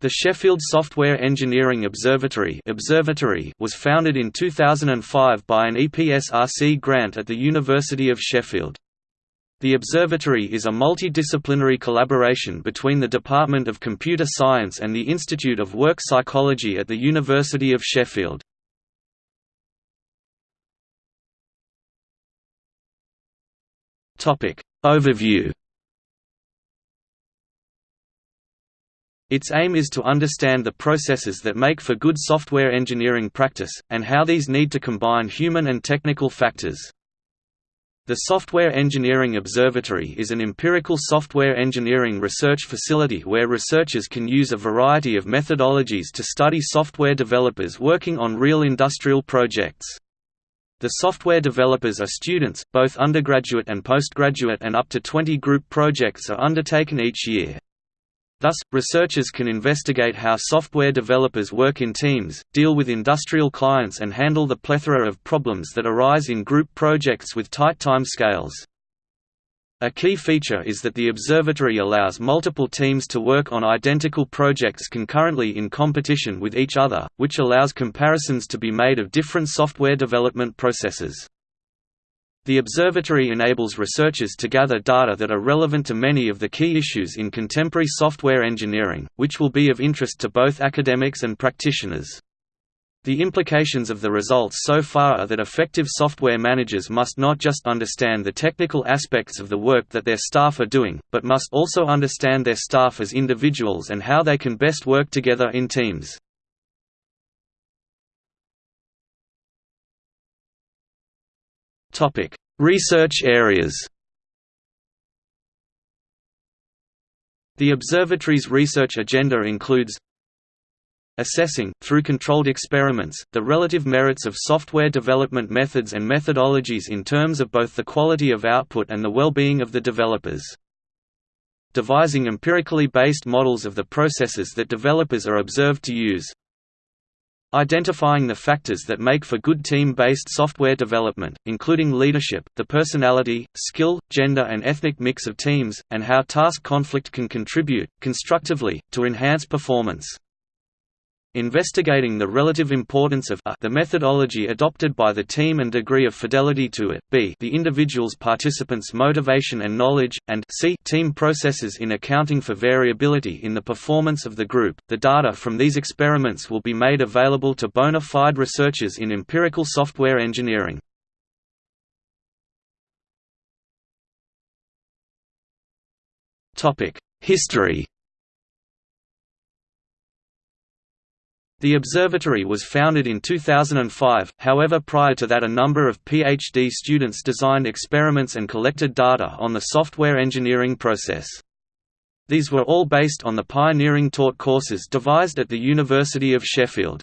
The Sheffield Software Engineering Observatory, Observatory was founded in 2005 by an EPSRC grant at the University of Sheffield. The observatory is a multidisciplinary collaboration between the Department of Computer Science and the Institute of Work Psychology at the University of Sheffield. Overview Its aim is to understand the processes that make for good software engineering practice, and how these need to combine human and technical factors. The Software Engineering Observatory is an empirical software engineering research facility where researchers can use a variety of methodologies to study software developers working on real industrial projects. The software developers are students, both undergraduate and postgraduate and up to 20 group projects are undertaken each year. Thus, researchers can investigate how software developers work in teams, deal with industrial clients and handle the plethora of problems that arise in group projects with tight time scales. A key feature is that the observatory allows multiple teams to work on identical projects concurrently in competition with each other, which allows comparisons to be made of different software development processes. The observatory enables researchers to gather data that are relevant to many of the key issues in contemporary software engineering, which will be of interest to both academics and practitioners. The implications of the results so far are that effective software managers must not just understand the technical aspects of the work that their staff are doing, but must also understand their staff as individuals and how they can best work together in teams. Topic: Research areas. The observatory's research agenda includes assessing, through controlled experiments, the relative merits of software development methods and methodologies in terms of both the quality of output and the well-being of the developers. Devising empirically based models of the processes that developers are observed to use, Identifying the factors that make for good team-based software development, including leadership, the personality, skill, gender and ethnic mix of teams, and how task conflict can contribute, constructively, to enhance performance. Investigating the relative importance of a the methodology adopted by the team and degree of fidelity to it, b the individual's participants' motivation and knowledge, and c team processes in accounting for variability in the performance of the group. The data from these experiments will be made available to bona fide researchers in empirical software engineering. History The observatory was founded in 2005, however prior to that a number of PhD students designed experiments and collected data on the software engineering process. These were all based on the pioneering taught courses devised at the University of Sheffield.